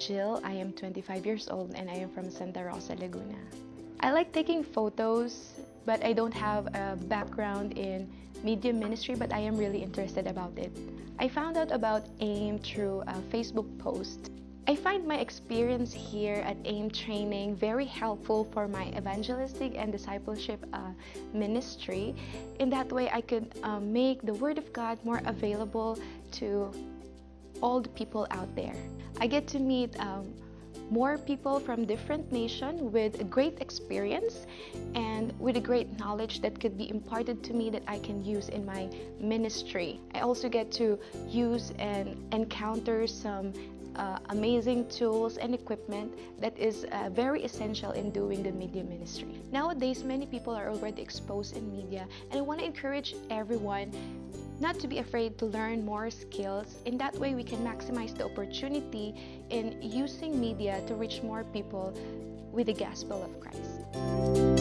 Jill. I am 25 years old and I am from Santa Rosa, Laguna. I like taking photos, but I don't have a background in media ministry, but I am really interested about it. I found out about AIM through a Facebook post. I find my experience here at AIM training very helpful for my evangelistic and discipleship uh, ministry. In that way, I could uh, make the Word of God more available to all the people out there. I get to meet um, more people from different nations with a great experience and with a great knowledge that could be imparted to me that I can use in my ministry. I also get to use and encounter some uh, amazing tools and equipment that is uh, very essential in doing the media ministry. Nowadays, many people are already exposed in media, and I want to encourage everyone not to be afraid to learn more skills. In that way, we can maximize the opportunity in using media to reach more people with the gospel of Christ.